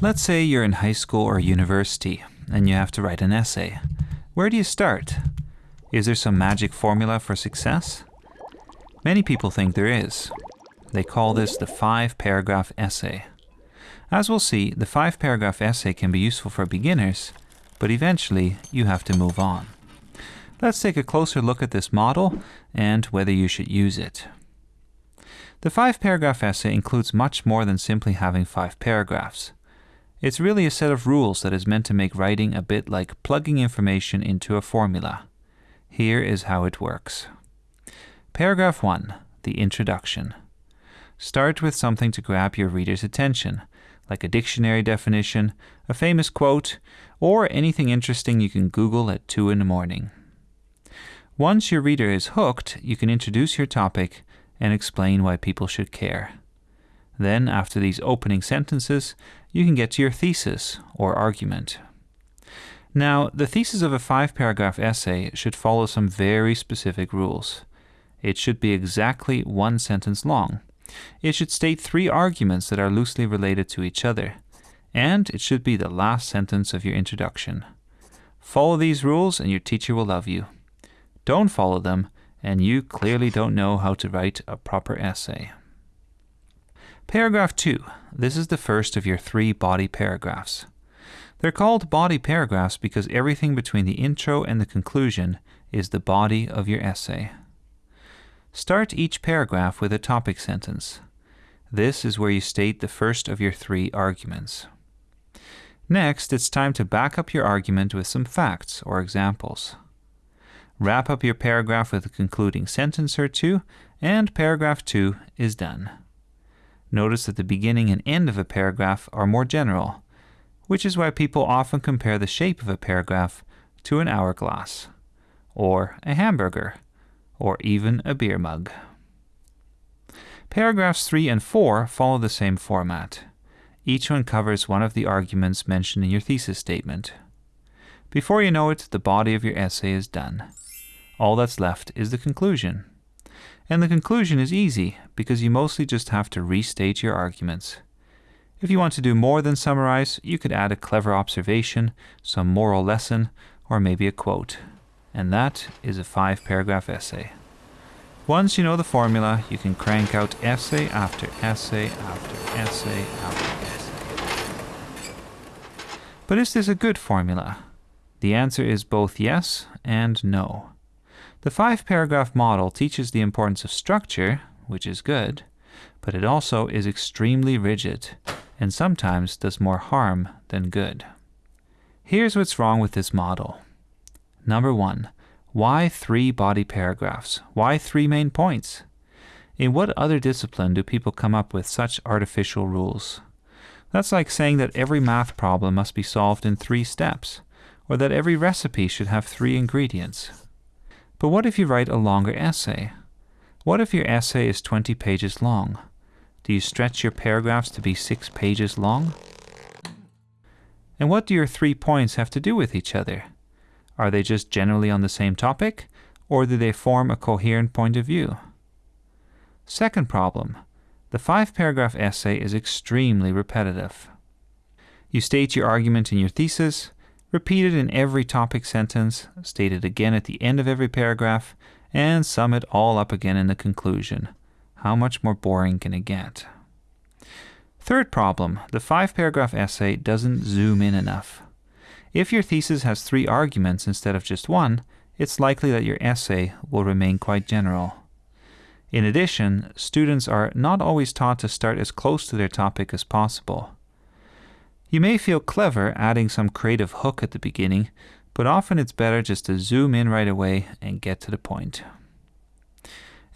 Let's say you're in high school or university and you have to write an essay. Where do you start? Is there some magic formula for success? Many people think there is. They call this the five paragraph essay. As we'll see, the five paragraph essay can be useful for beginners, but eventually you have to move on. Let's take a closer look at this model and whether you should use it. The five paragraph essay includes much more than simply having five paragraphs. It's really a set of rules that is meant to make writing a bit like plugging information into a formula. Here is how it works. Paragraph 1 The Introduction. Start with something to grab your reader's attention, like a dictionary definition, a famous quote, or anything interesting you can Google at 2 in the morning. Once your reader is hooked, you can introduce your topic and explain why people should care. Then, after these opening sentences, you can get to your thesis or argument. Now, the thesis of a five paragraph essay should follow some very specific rules. It should be exactly one sentence long. It should state three arguments that are loosely related to each other. And it should be the last sentence of your introduction. Follow these rules and your teacher will love you. Don't follow them, and you clearly don't know how to write a proper essay. Paragraph 2. This is the first of your three body paragraphs. They're called body paragraphs because everything between the intro and the conclusion is the body of your essay. Start each paragraph with a topic sentence. This is where you state the first of your three arguments. Next, it's time to back up your argument with some facts or examples. Wrap up your paragraph with a concluding sentence or two, and paragraph 2 is done. Notice that the beginning and end of a paragraph are more general, which is why people often compare the shape of a paragraph to an hourglass, or a hamburger, or even a beer mug. Paragraphs 3 and 4 follow the same format. Each one covers one of the arguments mentioned in your thesis statement. Before you know it, the body of your essay is done. All that's left is the conclusion. And the conclusion is easy because you mostly just have to restate your arguments. If you want to do more than summarize, you could add a clever observation, some moral lesson, or maybe a quote. And that is a five paragraph essay. Once you know the formula, you can crank out essay after essay after essay after essay. But is this a good formula? The answer is both yes and no. The five paragraph model teaches the importance of structure, which is good, but it also is extremely rigid and sometimes does more harm than good. Here's what's wrong with this model. Number one, why three body paragraphs? Why three main points? In what other discipline do people come up with such artificial rules? That's like saying that every math problem must be solved in three steps, or that every recipe should have three ingredients. But what if you write a longer essay? What if your essay is 20 pages long? Do you stretch your paragraphs to be six pages long? And what do your three points have to do with each other? Are they just generally on the same topic, or do they form a coherent point of view? Second problem. The five paragraph essay is extremely repetitive. You state your argument in your thesis, repeat it in every topic sentence, state it again at the end of every paragraph, and sum it all up again in the conclusion. How much more boring can it get? Third problem, the five paragraph essay doesn't zoom in enough. If your thesis has three arguments instead of just one, it's likely that your essay will remain quite general. In addition, students are not always taught to start as close to their topic as possible. You may feel clever adding some creative hook at the beginning, but often it's better just to zoom in right away and get to the point.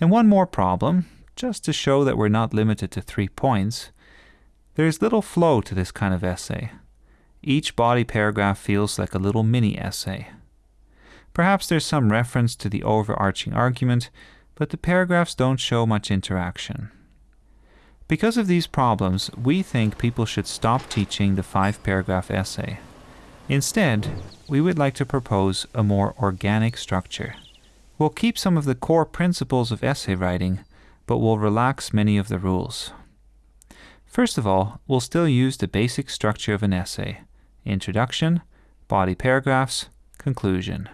And one more problem, just to show that we're not limited to three points, there is little flow to this kind of essay. Each body paragraph feels like a little mini essay. Perhaps there's some reference to the overarching argument, but the paragraphs don't show much interaction. Because of these problems, we think people should stop teaching the five paragraph essay. Instead, we would like to propose a more organic structure. We'll keep some of the core principles of essay writing, but we'll relax many of the rules. First of all, we'll still use the basic structure of an essay introduction, body paragraphs, conclusion.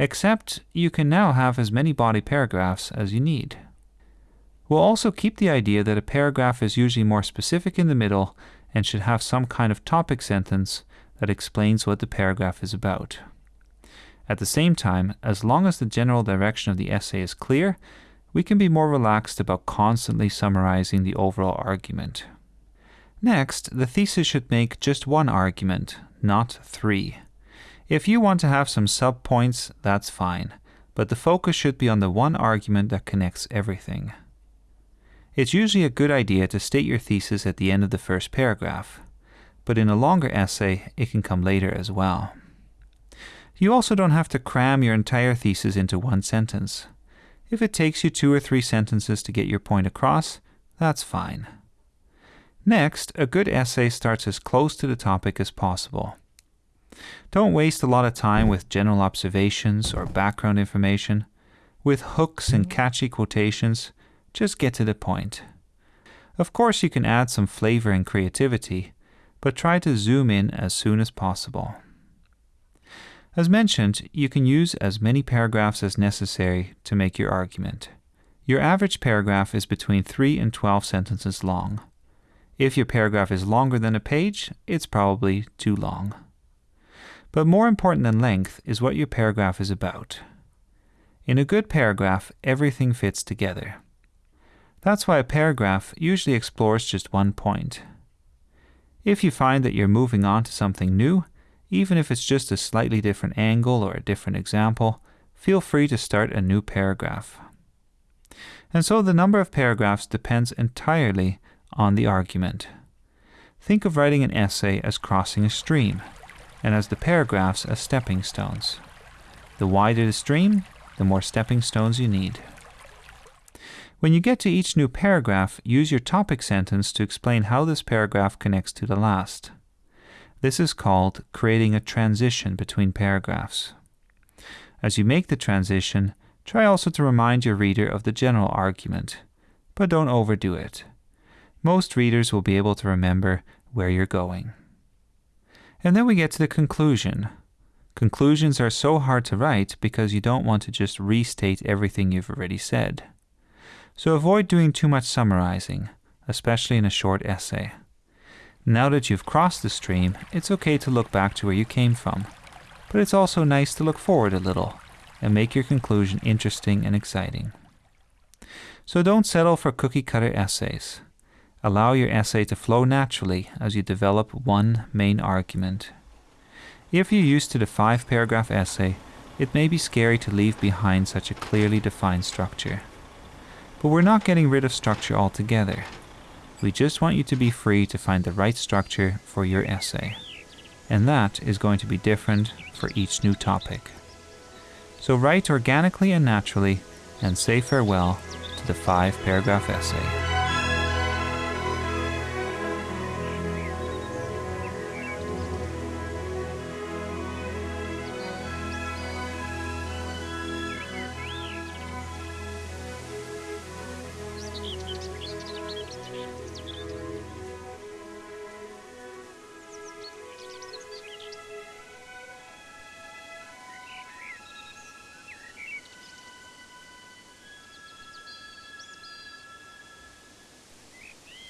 Except you can now have as many body paragraphs as you need. We'll also keep the idea that a paragraph is usually more specific in the middle and should have some kind of topic sentence that explains what the paragraph is about. At the same time, as long as the general direction of the essay is clear, we can be more relaxed about constantly summarizing the overall argument. Next, the thesis should make just one argument, not three. If you want to have some subpoints, that's fine, but the focus should be on the one argument that connects everything. It's usually a good idea to state your thesis at the end of the first paragraph, but in a longer essay, it can come later as well. You also don't have to cram your entire thesis into one sentence. If it takes you two or three sentences to get your point across, that's fine. Next, a good essay starts as close to the topic as possible. Don't waste a lot of time with general observations or background information. With hooks and mm-hmm. catchy quotations, just get to the point. Of course, you can add some flavor and creativity, but try to zoom in as soon as possible. As mentioned, you can use as many paragraphs as necessary to make your argument. Your average paragraph is between 3 and 12 sentences long. If your paragraph is longer than a page, it's probably too long. But more important than length is what your paragraph is about. In a good paragraph, everything fits together. That's why a paragraph usually explores just one point. If you find that you're moving on to something new, even if it's just a slightly different angle or a different example, feel free to start a new paragraph. And so the number of paragraphs depends entirely on the argument. Think of writing an essay as crossing a stream, and as the paragraphs as stepping stones. The wider the stream, the more stepping stones you need. When you get to each new paragraph, use your topic sentence to explain how this paragraph connects to the last. This is called creating a transition between paragraphs. As you make the transition, try also to remind your reader of the general argument, but don't overdo it. Most readers will be able to remember where you're going. And then we get to the conclusion. Conclusions are so hard to write because you don't want to just restate everything you've already said. So avoid doing too much summarizing, especially in a short essay. Now that you've crossed the stream, it's okay to look back to where you came from, but it's also nice to look forward a little and make your conclusion interesting and exciting. So don't settle for cookie cutter essays. Allow your essay to flow naturally as you develop one main argument. If you're used to the five paragraph essay, it may be scary to leave behind such a clearly defined structure. But we're not getting rid of structure altogether. We just want you to be free to find the right structure for your essay. And that is going to be different for each new topic. So write organically and naturally and say farewell to the five paragraph essay.